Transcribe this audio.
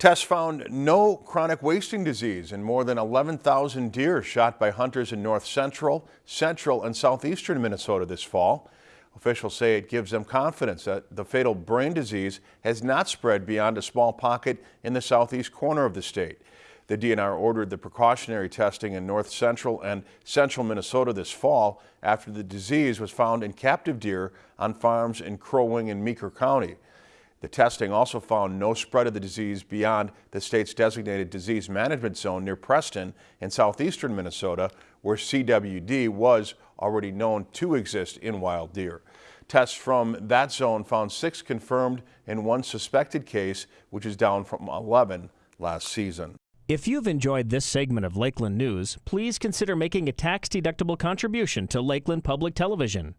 Tests found no chronic wasting disease in more than 11,000 deer shot by hunters in north central, central, and southeastern Minnesota this fall. Officials say it gives them confidence that the fatal brain disease has not spread beyond a small pocket in the southeast corner of the state. The DNR ordered the precautionary testing in north central and central Minnesota this fall after the disease was found in captive deer on farms in Crow Wing and Meeker County. The testing also found no spread of the disease beyond the state's designated disease management zone near Preston in southeastern Minnesota, where CWD was already known to exist in wild deer. Tests from that zone found six confirmed and one suspected case, which is down from 11 last season. If you've enjoyed this segment of Lakeland News, please consider making a tax-deductible contribution to Lakeland Public Television.